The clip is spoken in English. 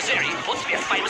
Kazari wants to be a famous